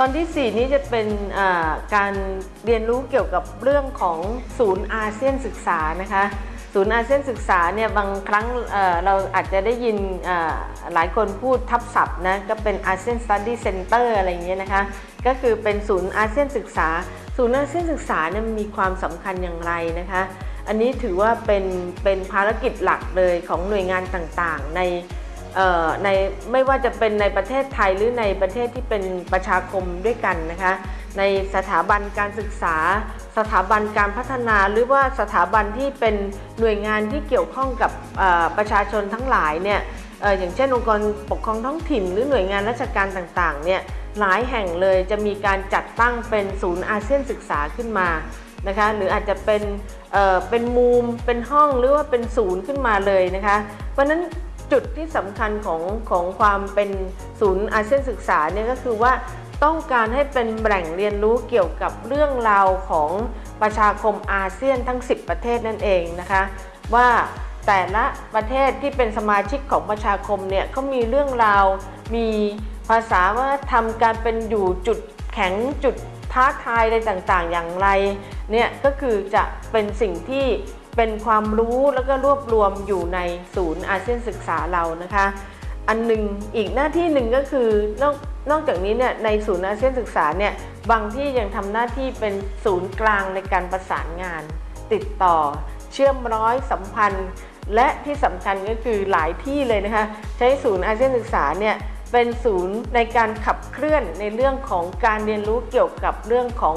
ตอนที่ 4 นี้จะเป็นการเรียนรู้เกี่ยวกับเรื่องของศูนย์อาเซียนศึกษานะคะศูนย์อาเซียนศึกษาเนี่ยบางครั้งเราอาจจะได้ยินหลายคนพูดทับศัพท์นะก็เป็น ASEAN Study Center อะไรอย่างเงี้ยนะคะก็คือเป็นศูนย์อาเซียนศึกษา ศูนย์อาเซียนศึกษาเนี่ยมีความสำคัญอย่างไรนะคะอันนี้ถือว่าเป็นเป็นภารกิจหลักเลยของหน่วยงานต่างๆ ใน ในไม่ว่าจะเป็นในประเทศไทยหรือในประเทศที่เป็นประชาคมด้วยกันนะคะในสถาบันการศึกษา สถาบันการพัฒนาหรือว่าสถาบันที่เป็นหน่วยงานที่เกี่ยวข้องกับประชาชนทั้งหลายเนี่ยอย่างเช่นองค์กรปกครองท้องถิ่นหรือหน่วยงานราชการต่างๆเนี่ยหลายแห่งเลยจะมีการจัดตั้งเป็นศูนย์อาเซียนศึกษาขึ้นมานะคะหรืออาจจะเป็นเเป็นมุมเป็นห้องหรือว่าเป็นศูนย์ขึ้นมาเลยนะคะเพราะนั้น จุดที่สำคัญของของความเป็นศูนย์อาเซียนศึกษาเนี่ยก็คือว่าต้องการให้เป็นแหล่งเรียนรู้เกี่ยวกับเรื่องราวของประชาคมอาเซียนทั้ง 10 ประเทศนั่นเองนะคะ ว่าแต่ละประเทศที่เป็นสมาชิกของประชาคมเนี่ยเขามีเรื่องราว มีภาษาว่าทำการเป็นอยู่จุดแข็งจุดท้าทายอะไรต่างๆ อย่างไรเนี่ยก็คือจะเป็นสิ่งที่ เป็นความรู้แล้วก็รวบรวมอยู่ในศูนย์อาเซียนศึกษาเรานะคะ อันหนึ่งอีกหน้าที่หนึ่งก็คือนอกนอกจากนี้เนี่ยในศูนย์อาเซียนศึกษาเนี่ยบางที่ยังทำหน้าที่เป็นศูนย์กลางในการประสานงาน ติดต่อ เชื่อมร้อยสัมพันธ์ และที่สำคัญก็คือหลายที่เลยนะคะ ใช้ศูนย์อาเซียนศึกษาเนี่ยเป็นศูนย์ในการขับเคลื่อนในเรื่องของการเรียนรู้เกี่ยวกับเรื่องของ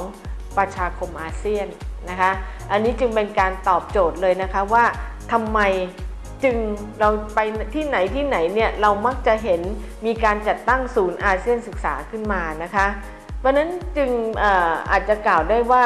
ประชาคมอาเซียน นะคะ อันนี้จึงเป็นการตอบโจทย์เลยนะคะว่าทำไมจึงเราไปที่ไหนที่ไหนเนี่ยเรามักจะเห็นมีการจัดตั้งศูนย์อาเซียนศึกษาขึ้นมานะคะเพราะนั้นจึงอออาจจะกล่าวได้ว่า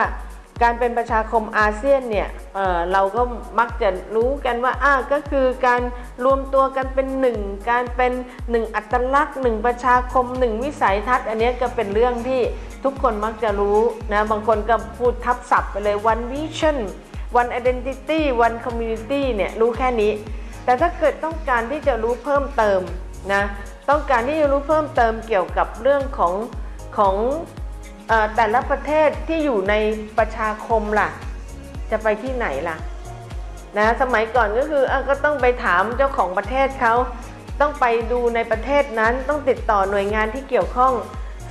การเป็นประชาคมอาเซียนเนี่ยเเราก็มักจะรู้กันว่าอ่าก็คือการรวมตัวกันเป็นหนึ่งการเป็นหนึ่งอัตลักษณ์หนึ่งประชาคมหนึ่งวิสัยทัศน์ อันนี้ก็เป็นเรื่องที่ ทุกคนมักจะรู้นะบางคนก็พูดทับศัพท์ไปเลย one vision one identity one community เนี่ยรู้แค่นี้ แต่ถ้าเกิดต้องการที่จะรู้เพิ่มเติมนะต้องการที่จะรู้เพิ่มเติมเกี่ยวกับเรื่องของของอแต่ละประเทศที่อยู่ในประชาคมล่ะ จะไปที่ไหนล่ะนะสมัยก่อนก็คืออก็ต้องไปถามเจ้าของประเทศเขาต้องไปดูในประเทศนั้นต้องติดต่อหน่วยงานที่เกี่ยวข้อง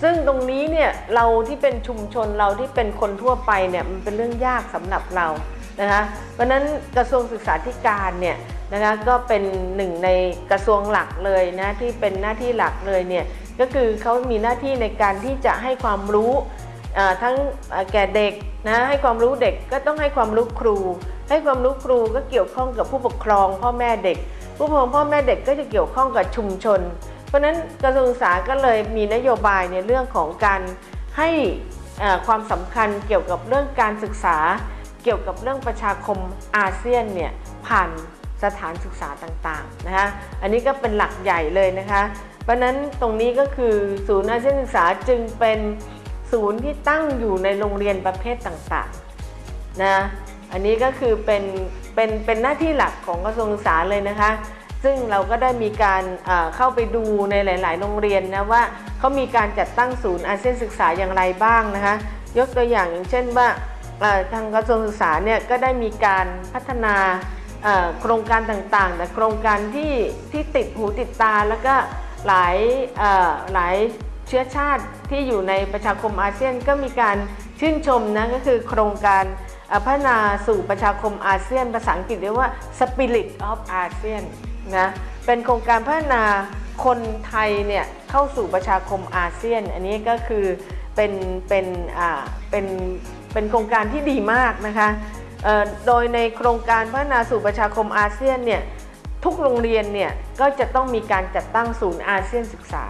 ซึ่งตรงนี้เนี่ยเราที่เป็นชุมชนเราที่เป็นคนทั่วไปเนี่ยมันเป็นเรื่องยากสำหรับเรานะคะเพราะนั้นกระทรวงศึกษาธิการเนี่ยนะคะก็เป็นหนึ่งในกระทรวงหลักเลยนะที่เป็นหน้าที่หลักเลยเนี่ยก็คือเขามีหน้าที่ในการที่จะให้ความรู้ทั้งแก่เด็กนะให้ความรู้เด็กก็ต้องให้ความรู้ครู ให้ความรู้ครูก็เกี่ยวข้องกับผู้ปกครอง พ่อแม่เด็ก ผู้ปกครองพ่อแม่เด็กก็จะเกี่ยวข้องกับชุมชน ราะฉะนั้นกระทรวงศึกษาก็เลยมีนโยบายในเรื่องของการให้ความสำคัญเกี่ยวกับเรื่องการศึกษา เกี่ยวกับเรื่องประชาคมอาเซียนเนี่ยผ่านสถานศึกษาต่างๆนะคะอันนี้ก็เป็นหลักใหญ่เลยนะคะเพราะฉะนั้นตรงนี้ก็คือศูนย์อาเซียนศึกษาจึงเป็นศูนย์ที่ตั้งอยู่ในโรงเรียนประเภทต่างๆนะอันนี้ก็คือเป็นเป็นเป็นหน้าที่หลักของกระทรวงศึกษาเลยนะคะ ซึ่งเราก็ได้มีการเข้าไปดูในหลาย ๆ โรงเรียนนะว่าเขามีการจัดตั้งศูนย์อาเซียนศึกษาอย่างไรบ้างนะคะยกตัวอย่างอย่างเช่นว่าทางกระทรวงศึกษาเนี่ยก็ได้มีการพัฒนาโครงการต่างๆ แต่โครงการที่ที่ติดหูติดตาแล้วก็หลายหลายเชื้อชาติที่อยู่ในประชาคมอาเซียนก็มีการชื่นชมนะก็คือโครงการพัฒนาสู่ประชาคมอาเซียน ภาษาอังกฤษเรียกว่า Spirit of ASEAN นะเป็นโครงการพัฒนาคนไทยเนี่ยเข้าสู่ประชาคมอาเซียน อันนี้ก็คือเป็นเป็นอ่าเป็นเป็นโครงการที่ดีมากนะคะโดยในโครงการพัฒนาสู่ประชาคมอาเซียนเนี่ยทุกโรงเรียนเนี่ยก็จะต้องมีการจัดตั้งศูนย์อาเซียนศึกษา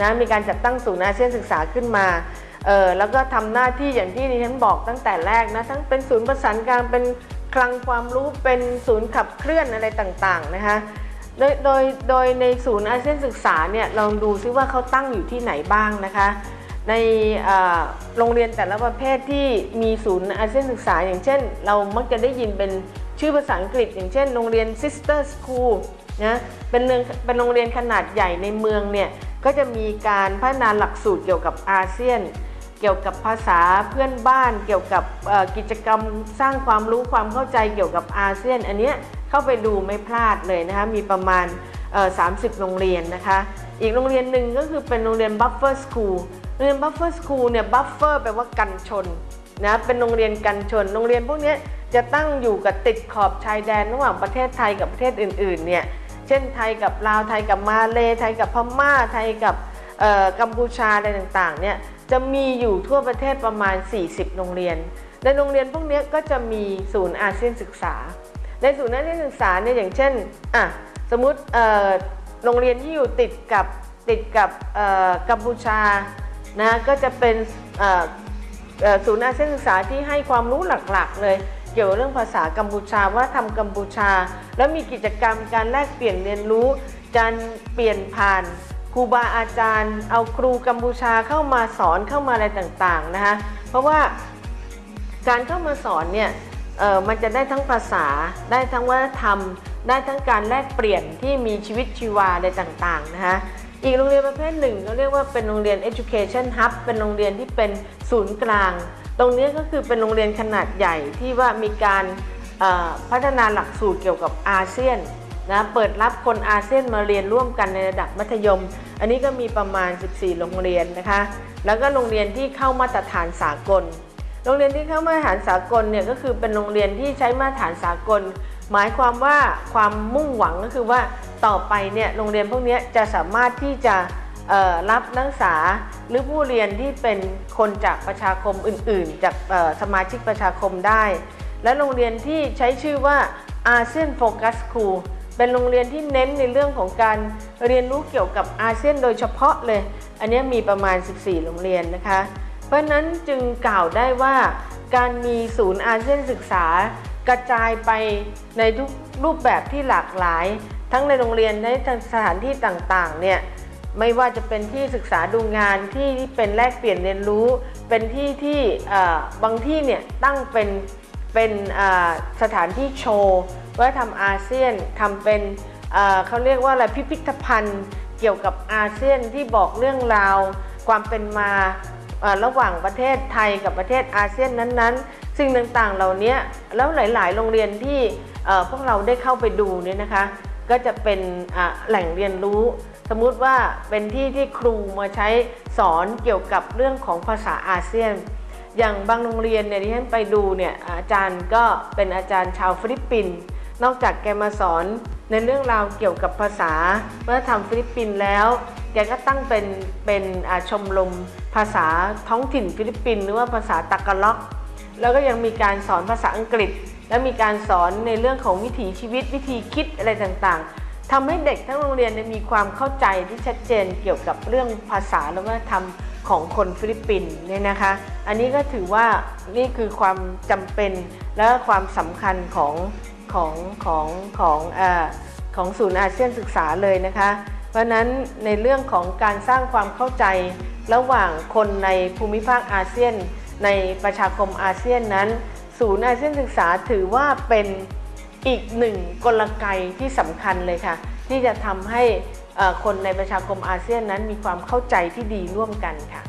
นะมีการจัดตั้งศูนย์อาเซียนศึกษาขึ้นมาเออแล้วก็ทำหน้าที่อย่างที่ดิฉันบอกตั้งแต่แรกนะทั้งเป็นศูนย์ประสานกางเป็น คลังความรู้เป็นศูนย์ขับเคลื่อนอะไรต่างๆนะคะโดยโดยโดยในศูนย์อาเซียนศึกษาเนี่ยลองดูซิว่าเขาตั้งอยู่ที่ไหนบ้างนะคะ ในโรงเรียนแต่ละประเภทที่มีศูนย์อาเซียนศึกษา อย่างเช่น เรามักจะได้ยินเป็นชื่อภาษาอังกฤษ อย่างเช่น โรงเรียน Sister School นะเป็นเรืองเป็นโรงเรียนขนาดใหญ่ในเมืองเนี่ยก็จะมีการพัฒนาหลักสูตรเกี่ยวกับอาเซียน เกี่ยวกับภาษาเพื่อนบ้าน เกี่ยวกับกิจกรรมสร้างความรู้ความเข้าใจเกี่ยวกับอาเซียน อันเนี้ยเข้าไปดูไม่พลาดเลยนะคะมีประมาณ 30 โรงเรียนนะคะอีกโรงเรียนหนึ่งก็คือเป็นโรงเรียน Buffer School โรงเรียน Buffer School เนี่ย Buffer แปลว่ากันชนนะเป็นโรงเรียนกันชน โรงเรียนพวกนี้จะตั้งอยู่กับติดขอบชายแดนระหว่างประเทศไทยกับประเทศอื่นๆเนี่ยเช่นไทยกับลาวไทยกับมาเลไทยกับพม่าไทยกับกัมพูชาอะไรต่างๆเนี่ย จะมีอยู่ทั่วประเทศประมาณ 40 โรงเรียน ในโรงเรียนพวกนี้ก็จะมีศูนย์อาเซียนศึกษา ในศูนย์อาเซียนศึกษาเนี่ยอย่างเช่นอะสมมติโรงเรียนที่อยู่ติดกับติดกับกัมพูชานะก็จะเป็นศูนย์อาเซียนศึกษาที่ให้ความรู้หลักๆ เลย เกี่ยวกับเรื่องภาษากัมพูชาว่าทำกัมพูชา แล้วมีกิจกรรมการแลกเปลี่ยนเรียนรู้ การเปลี่ยนผ่าน ครูบาอาจารย์ เอาครูกัมพูชาเข้ามาสอนเข้ามาอะไรต่างๆนะคะเพราะว่าการเข้ามาสอนเนี่ยเออมันจะได้ทั้งภาษา ได้ทั้งวัฒนธรรม ได้ทั้งการแลกเปลี่ยนที่มีชีวิตชีวาอะไรต่างๆนะคะอีกโรงเรียนประเภทหนึ่งเขาเรียกว่าเป็นโรงเรียน education hub เป็นโรงเรียนที่เป็นศูนย์กลาง ตรงนี้ก็คือเป็นโรงเรียนขนาดใหญ่ที่ว่ามีการพัฒนาหลักสูตรเกี่ยวกับอาเซียน นะเปิดรับคนอาเซียนมาเรียนร่วมกันในระดับมัธยม อันนี้ก็มีประมาณ 14 โรงเรียนนะคะ แล้วก็โรงเรียนที่เข้ามาตรฐานสากล โรงเรียนที่เข้ามาตรฐานสากลเนี่ยก็คือเป็นโรงเรียนที่ใช้มาตรฐานสากล หมายความว่าความมุ่งหวังก็คือว่าต่อไปเนี่ยโรงเรียนพวกนี้จะสามารถที่จะรับนักศึกษาหรือผู้เรียนที่เป็นคนจากประชาคมอื่น ๆ จากสมาชิกประชาคมได้ และโรงเรียนที่ใช้ชื่อว่าอาเซียนโฟกัสครู เป็นโรงเรียนที่เน้นในเรื่องของการเรียนรู้เกี่ยวกับอาเซียนโดยเฉพาะเลย อันนี้มีประมาณ 14 โรงเรียนนะคะ เพราะนั้นจึงกล่าวได้ว่าการมีศูนย์อาเซียนศึกษากระจายไปในทุกรูปแบบที่หลากหลาย ทั้งในโรงเรียนในสถานที่ต่างๆเนี่ยไม่ว่าจะเป็นที่ศึกษาดูงานที่เป็นแลกเปลี่ยนเรียนรู้ เป็นที่ที่บางที่เนี่ยตั้งเป็นเป็นสถานที่โชว์ ว่าทำอาเซียนทำเป็นเเขาเรียกว่าอะไรพิพิธภัณฑ์ เกี่ยวกับอาเซียนที่บอกเรื่องราว ความเป็นมาระหว่างประเทศไทยกับประเทศอาเซียนนั้นๆ สิ่งต่างๆเหล่านี้แล้วหลาย ๆ โรงเรียนที่พวกเราได้เข้าไปดูเนี่ยนะคะ ก็จะเป็นแหล่งเรียนรู้ สมมุติว่าเป็นที่ที่ครูมาใช้สอนเกี่ยวกับเรื่องของภาษาอาเซียน อย่างบางโรงเรียนเนี่ยที่ฉันไปดูเนี่ยอาจารย์ก็เป็นอาจารย์ชาวฟิลิปปินส์ นอกจากแกมาสอนในเรื่องราวเกี่ยวกับภาษาวัฒนธรรมฟิลิปปินส์แล้ว แกก็ตั้งเป็นเป็นชมรมภาษาท้องถิ่นฟิลิปปินส์หรือว่าภาษาตากาล็อก แล้วก็ยังมีการสอนภาษาอังกฤษ และมีการสอนในเรื่องของวิถีชีวิตวิธีคิดอะไรต่างๆทำให้เด็กทั้งโรงเรียนมีความเข้าใจที่ชัดเจนเกี่ยวกับเรื่องภาษาและวัฒนธรรมของคนฟิลิปปินส์เนี่ยนะคะ อันนี้ก็ถือว่านี่คือความจำเป็นและความสำคัญของ ของของของเออของศูนย์อาเซียนศึกษาเลยนะคะ เพราะนั้นในเรื่องของการสร้างความเข้าใจระหว่างคนในภูมิภาคอาเซียน ในประชาคมอาเซียนนั้น ศูนย์อาเซียนศึกษาถือว่าเป็นอีกหนึ่งกลไกที่สำคัญเลยค่ะ ที่จะทำให้เอ่อคนในประชาคมอาเซียนนั้นมีความเข้าใจที่ดีร่วมกันค่ะ